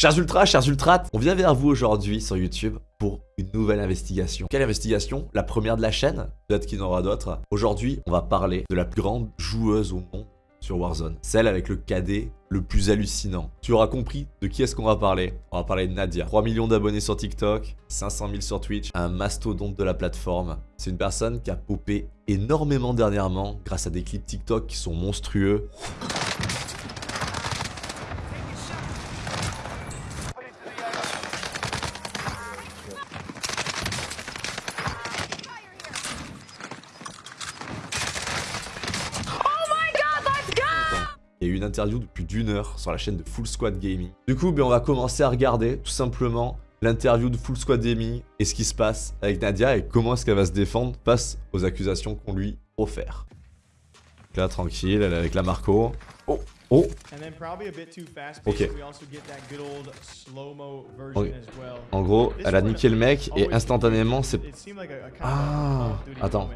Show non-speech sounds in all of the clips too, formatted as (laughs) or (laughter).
Chers ultras, chers ultras, on vient vers vous aujourd'hui sur YouTube pour une nouvelle investigation. Quelle investigation? La première de la chaîne? Peut-être qu'il y en aura d'autres. Aujourd'hui, on va parler de la plus grande joueuse au monde sur Warzone. Celle avec le KD le plus hallucinant. Tu auras compris de qui est-ce qu'on va parler. On va parler de Nadia. 3 millions d'abonnés sur TikTok, 500 000 sur Twitch, un mastodonte de la plateforme. C'est une personne qui a popé énormément dernièrement grâce à des clips TikTok qui sont monstrueux. Il y a eu une interview de plus d'une heure sur la chaîne de Full Squad Gaming. Du coup, ben, on va commencer à regarder tout simplement l'interview de Full Squad Gaming et ce qui se passe avec Nadia et comment est-ce qu'elle va se défendre face aux accusations qu'on lui offert. là, tranquille, elle est avec la Marco. Oh, oh Ok. En gros, elle a niqué le mec et instantanément c'est... Ah, attends.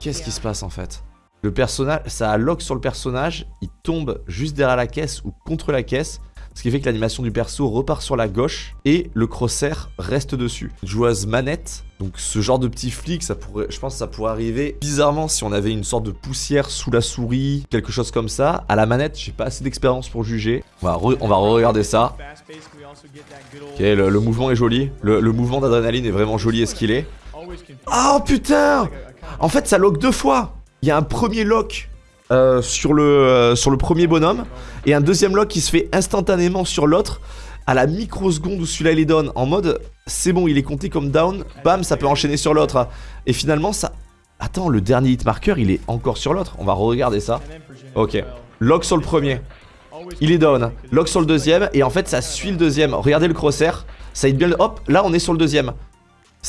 Qu'est-ce qui se passe en fait? Le personnage, ça a lock sur le personnage, il tombe juste derrière la caisse ou contre la caisse, ce qui fait que l'animation du perso repart sur la gauche et le crosshair reste dessus. Joueuse manette, donc ce genre de petit flic, ça pourrait, je pense que ça pourrait arriver bizarrement si on avait une sorte de poussière sous la souris, quelque chose comme ça. À la manette, j'ai pas assez d'expérience pour juger. On va, on va re-regarder ça. Ok, le, mouvement est joli. Le, le mouvement d'adrénaline est vraiment joli et ce qu'il est. Oh putain En fait, ça lock deux fois. Il y a un premier lock euh, sur, le, euh, sur le premier bonhomme et un deuxième lock qui se fait instantanément sur l'autre à la microseconde où celui-là il est down. En mode, c'est bon, il est compté comme down. Bam, ça peut enchaîner sur l'autre. Et finalement, ça... Attends, le dernier hit marker, il est encore sur l'autre. On va regarder ça. Ok. Lock sur le premier. Il est down. Lock sur le deuxième. Et en fait, ça suit le deuxième. Regardez le crosshair. Ça hit bien Hop, là, on est sur le deuxième.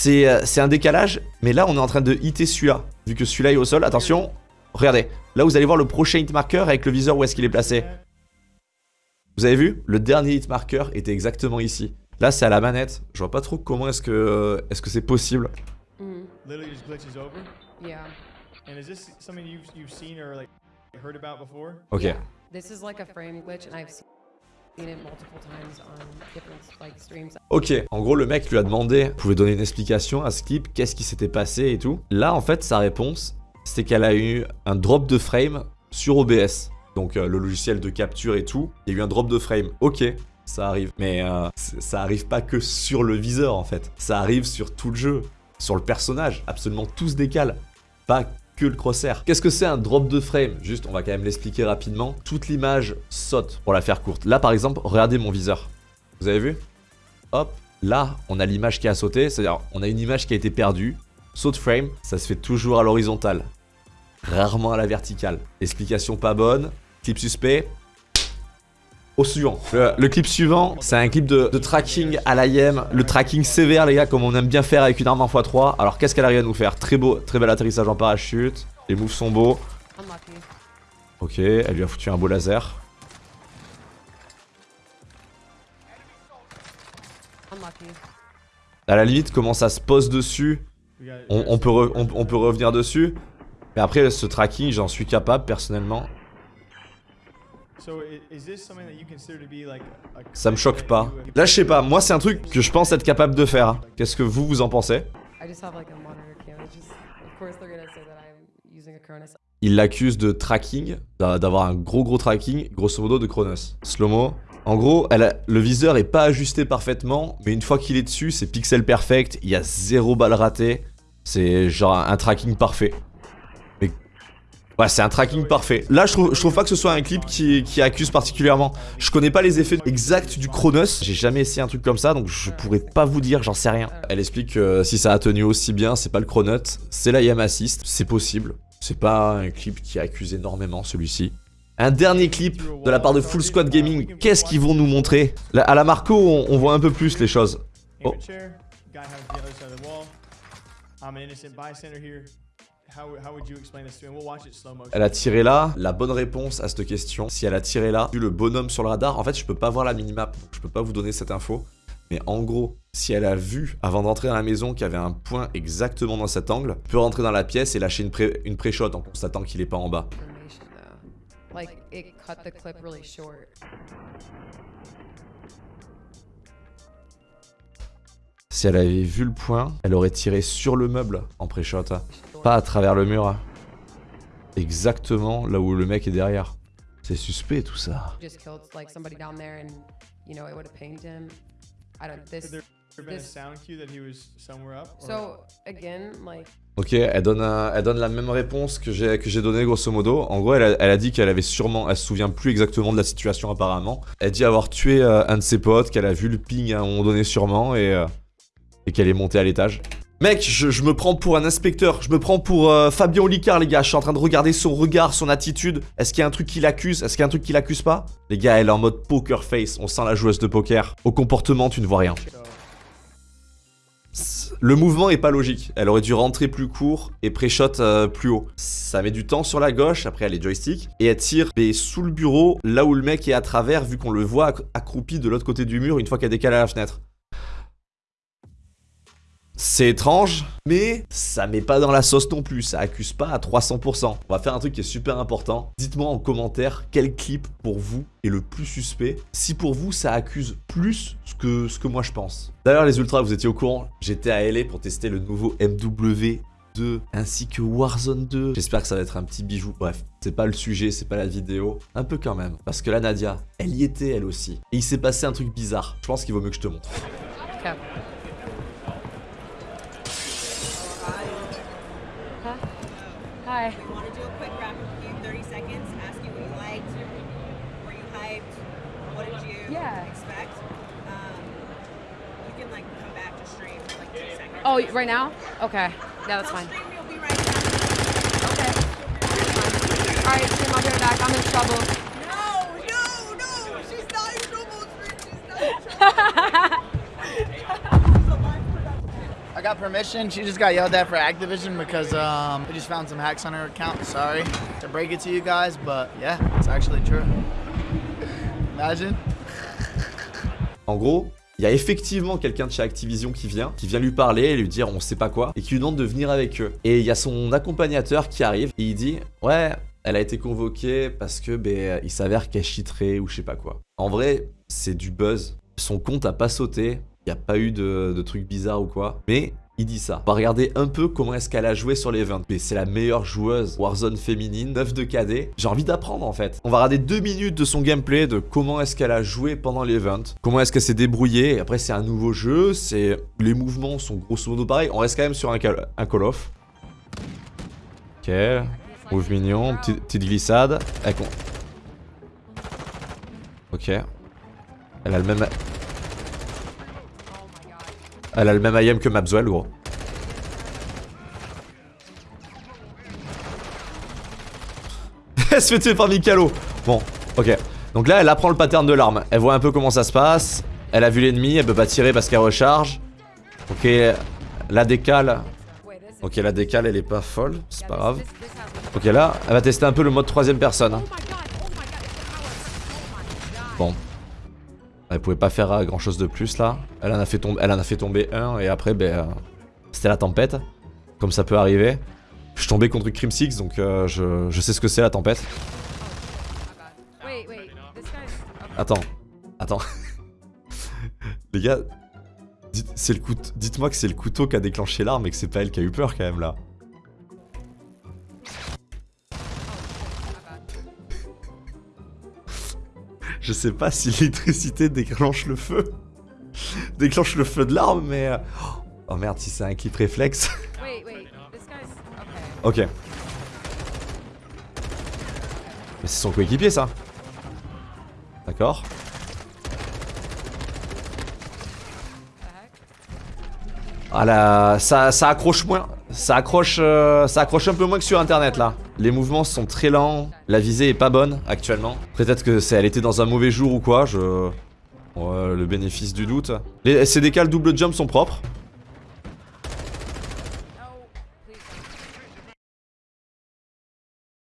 Euh, c'est un décalage, mais là on est en train de hitter celui-là. Vu que celui-là est au sol, attention, regardez. Là vous allez voir le prochain hit marker avec le viseur où est-ce qu'il est placé. Vous avez vu? Le dernier hit marker était exactement ici. Là c'est à la manette, je vois pas trop comment est-ce que est-ce que c'est possible. Ok. Ok, en gros le mec lui a demandé, pouvait donner une explication à ce clip, qu'est-ce qui s'était passé et tout. Là en fait sa réponse, c'est qu'elle a eu un drop de frame sur OBS. Donc euh, le logiciel de capture et tout, il y a eu un drop de frame. Ok, ça arrive. Mais euh, ça arrive pas que sur le viseur en fait. Ça arrive sur tout le jeu, sur le personnage. Absolument tout se décale. Pas que le crosshair. Qu'est-ce que c'est un drop de frame? Juste, on va quand même l'expliquer rapidement. Toute l'image saute, pour la faire courte. Là, par exemple, regardez mon viseur. Vous avez vu? Hop, là, on a l'image qui a sauté. C'est-à-dire, on a une image qui a été perdue. Saute frame, ça se fait toujours à l'horizontale. Rarement à la verticale. Explication pas bonne. Clip suspect, au suivant. Le, clip suivant, c'est un clip de, tracking à l'IM, le tracking sévère les gars, comme on aime bien faire avec une arme en x3. Alors qu'est-ce qu'elle arrive à nous faire? Très beau, très bel atterrissage en parachute, les moves sont beaux. Ok, elle lui a foutu un beau laser. À la limite, comment ça se pose dessus, on, peut, on peut revenir dessus. Mais après, ce tracking, j'en suis capable personnellement. Ça me choque pas. Là, je sais pas, moi c'est un truc que je pense être capable de faire. Qu'est-ce que vous, vous en pensez? Il l'accuse de tracking, d'avoir un gros gros tracking, grosso modo de Chronos. Slow-mo. En gros, elle le viseur est pas ajusté parfaitement, mais une fois qu'il est dessus, c'est pixel perfect, il y a zéro balle ratée. C'est genre un tracking parfait. Ouais, c'est un tracking parfait. Là, je trouve, pas que ce soit un clip qui, accuse particulièrement. Je connais pas les effets exacts du Chronos. J'ai jamais essayé un truc comme ça, donc je pourrais pas vous dire, j'en sais rien. Elle explique que si ça a tenu aussi bien, c'est pas le Chronos, c'est la Yam Assist. C'est possible. C'est pas un clip qui accuse énormément, celui-ci. Un dernier clip de la part de Full Squad Gaming. Qu'est-ce qu'ils vont nous montrer? À la Marco, on, on voit un peu plus les choses. Oh. Elle a tiré là. La bonne réponse à cette question, si elle a tiré là, vu le bonhomme sur le radar, en fait, je peux pas voir la minimap. Je peux pas vous donner cette info. Mais en gros, si elle a vu, avant d'entrer dans la maison, qu'il y avait un point exactement dans cet angle, peut rentrer dans la pièce et lâcher une pré-shot en constatant qu'il est pas en bas. Si elle avait vu le point, elle aurait tiré sur le meuble en pré-shot. Pas à travers le mur. Exactement là où le mec est derrière. C'est suspect tout ça. Just killed like somebody down there, and you know it would have pinged him. I don't. This. there been a this- sound cue that he was somewhere up? or- So again, like Ok, elle donne, un- elle donne la même réponse que j'ai que j'ai donnée grosso modo. En gros, elle a, elle a dit qu'elle avait sûrement, elle se souvient plus exactement de la situation apparemment. Elle dit avoir tué euh, un de ses potes, qu'elle a vu le ping à un moment donné sûrement et, euh, et qu'elle est montée à l'étage. Mec, je, me prends pour un inspecteur, je me prends pour euh, Fabien Olicard les gars, je suis en train de regarder son regard, son attitude. Est-ce qu'il y a un truc qui l'accuse Est-ce qu'il y a un truc qui l'accuse pas? Les gars, elle est en mode poker face, on sent la joueuse de poker. Au comportement, tu ne vois rien. Le mouvement est pas logique. Elle aurait dû rentrer plus court et pré-shot euh, plus haut. Ça met du temps sur la gauche, après elle est joystick, et elle tire mais sous le bureau, là où le mec est à travers, vu qu'on le voit acc- accroupi de l'autre côté du mur une fois qu'elle décale à la fenêtre. C'est étrange, mais ça met pas dans la sauce non plus, ça accuse pas à 300%. On va faire un truc qui est super important. Dites-moi en commentaire quel clip pour vous est le plus suspect. Si pour vous ça accuse plus ce que, ce que moi je pense. D'ailleurs les ultras, vous étiez au courant, j'étais à LA pour tester le nouveau MW 2 ainsi que Warzone 2. J'espère que ça va être un petit bijou. Bref, c'est pas le sujet, c'est pas la vidéo. Un peu quand même. Parce que la Nadia, elle y était elle aussi. Et il s'est passé un truc bizarre. Je pense qu'il vaut mieux que je te montre. We want to do a quick rapid review, 30 seconds, ask you what you liked, were you hyped, what did you Yeah. expect? Um, you can like come back to stream for like two seconds. Oh, right now? Okay. Yeah, that's Tell fine. stream you'll be right back. Okay. All right, I'll be right back. I'm in trouble. No, no, no, she's not in trouble, stream, she's not in trouble. (laughs) permission. She just got yelled at for Activision because um, just found some hacks on her account. Sorry to break it to you guys, but yeah, it's actually true. Imagine. En gros, il y a effectivement quelqu'un de chez Activision qui vient, qui vient lui parler et lui dire on sait pas quoi, et qui lui demande de venir avec eux. Et il y a son accompagnateur qui arrive et il dit ouais, elle a été convoquée parce que ben, il s'avère qu'elle cheaterait ou je sais pas quoi. En vrai, c'est du buzz. Son compte a pas sauté, il n'y a pas eu de, trucs bizarres ou quoi, mais il dit ça. On va regarder un peu comment est-ce qu'elle a joué sur les 20. Mais c'est la meilleure joueuse Warzone féminine, 9 de KD. J'ai envie d'apprendre en fait. On va regarder deux minutes de son gameplay, de comment est-ce qu'elle a joué pendant l'event, comment est-ce qu'elle s'est débrouillée. Après c'est un nouveau jeu, c'est les mouvements sont grosso modo pareils. On reste quand même sur un call, un call off. Ok, move mignon, petite, glissade. Elle Ok. Elle a le même... Elle a le même IM que Mapswell, gros. (laughs) Elle se fait tuer par Mikalo. Bon, ok. Donc là, elle apprend le pattern de l'arme. Elle voit un peu comment ça se passe. Elle a vu l'ennemi, elle peut pas tirer parce qu'elle recharge. Ok, la décale. Ok, la décale, elle est pas folle. C'est pas grave. Ok, là, elle va tester un peu le mode troisième personne. God. Bon. Elle pouvait pas faire euh, grand chose de plus là. Elle en a fait, tomber, elle en a fait tomber un et après, ben, euh, c'était la tempête. Comme ça peut arriver. Je suis tombé contre Crim Six donc euh, je, je sais ce que c'est la tempête. Attends. Attends. (laughs) Les gars, dites- dites-moi que c'est le couteau qui a déclenché l'arme et que c'est pas elle qui a eu peur quand même là. Je sais pas si l'électricité déclenche le feu. (laughs) déclenche le feu de l'arme, mais... euh, Oh merde, si c'est un clip réflexe. (laughs) Ok. Mais c'est son coéquipier ça. D'accord. Ah là, ça, ça accroche moins. Ça accroche, euh, ça accroche un peu moins que sur internet là. Les mouvements sont très lents, la visée est pas bonne actuellement. Peut-être que c'est, elle était dans un mauvais jour ou quoi, je... Le bénéfice du doute. Les SCDK, le double jump sont propres.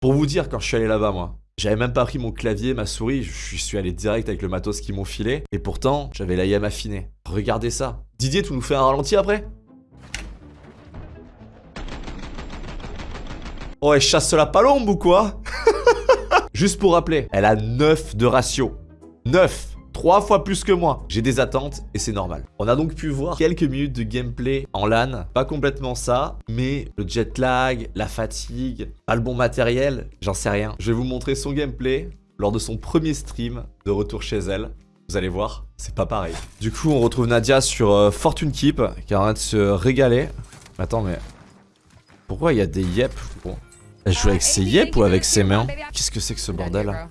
Pour vous dire, quand je suis allé là-bas, moi, j'avais même pas pris mon clavier, ma souris, je suis allé direct avec le matos qu'ils m'ont filé, et pourtant, j'avais la IM affinée. Regardez ça. Didier, tu nous fais un ralenti après? Oh, elle chasse la palombe ou quoi? (laughs) Juste pour rappeler, elle a 9 de ratio. 9 Trois fois plus que moi. J'ai des attentes et c'est normal. On a donc pu voir quelques minutes de gameplay en LAN. Pas complètement ça, mais le jet lag, la fatigue, pas le bon matériel, j'en sais rien. Je vais vous montrer son gameplay lors de son premier stream de retour chez elle. Vous allez voir, c'est pas pareil. Du coup, on retrouve Nadia sur euh, Fortune Keep, qui est en train de se régaler. Attends, mais... Pourquoi il y a des yep. Elle joue avec ses yep ou avec ses mains Qu'est-ce que c'est que ce bordel là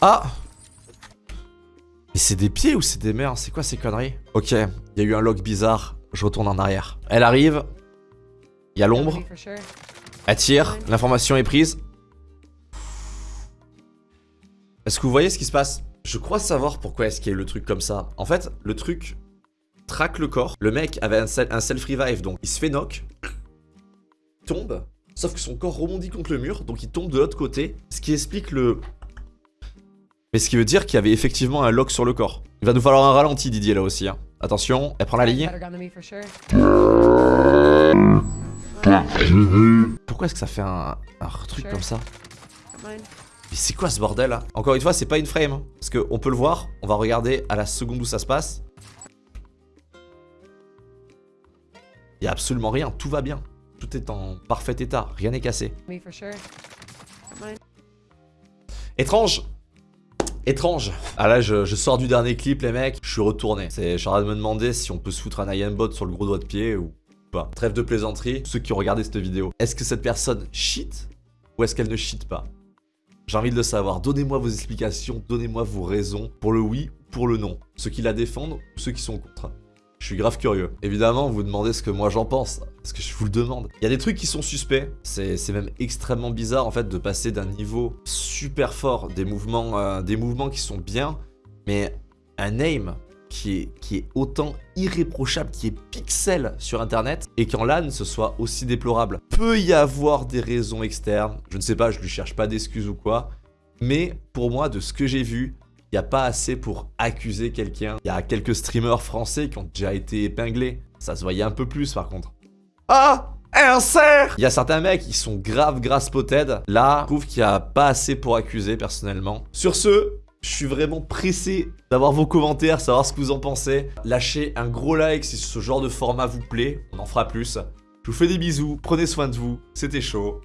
Ah Mais c'est des pieds ou c'est des mains C'est quoi ces conneries? Ok, il y a eu un lock bizarre. Je retourne en arrière. Elle arrive. Il y a l'ombre. Elle tire. L'information est prise. Est-ce que vous voyez ce qui se passe? Je crois savoir pourquoi est-ce qu'il y a eu le truc comme ça. En fait, le truc traque le corps. Le mec avait un, self-revive, donc il se fait knock, tombe, sauf que son corps rebondit contre le mur, donc il tombe de l'autre côté, ce qui explique le... Mais ce qui veut dire qu'il y avait effectivement un lock sur le corps. Il va nous falloir un ralenti, Didier, là aussi. Hein. Attention, elle prend la ligne. Pourquoi est-ce que ça fait un, un truc comme ça mais c'est quoi ce bordel là Encore une fois, c'est pas une frame. Hein. Parce qu'on peut le voir, on va regarder à la seconde où ça se passe. Il y a absolument rien, tout va bien. Tout est en parfait état, rien n'est cassé. Étrange Étrange Ah là, je, sors du dernier clip, les mecs, je suis retourné. Je suis en train de me demander si on peut se foutre un IM bot sur le gros doigt de pied ou pas. Trêve de plaisanterie, ceux qui ont regardé cette vidéo. Est-ce que cette personne cheat ou est-ce qu'elle ne cheat pas? J'ai envie de le savoir. Donnez-moi vos explications, donnez-moi vos raisons pour le oui ou pour le non. Ceux qui la défendent ou ceux qui sont contre. Je suis grave curieux. Évidemment, vous demandez ce que moi j'en pense, parce que je vous le demande. Il y a des trucs qui sont suspects, c'est même extrêmement bizarre en fait de passer d'un niveau super fort, des mouvements, euh, des mouvements qui sont bien, mais un aim qui est, qui est autant irréprochable, qui est pixel sur internet, et qu'en LAN ce soit aussi déplorable. Peut y avoir des raisons externes, je ne sais pas, je lui cherche pas d'excuses ou quoi, mais pour moi, de ce que j'ai vu, il n'y a pas assez pour accuser quelqu'un. Il y a quelques streamers français qui ont déjà été épinglés. Ça se voyait un peu plus par contre. Ah un cerf Il y a certains mecs qui sont grave grass spotted. Là, je trouve qu'il n'y a pas assez pour accuser personnellement. Sur ce, je suis vraiment pressé d'avoir vos commentaires, savoir ce que vous en pensez. Lâchez un gros like si ce genre de format vous plaît, on en fera plus. Je vous fais des bisous, prenez soin de vous, c'était chaud.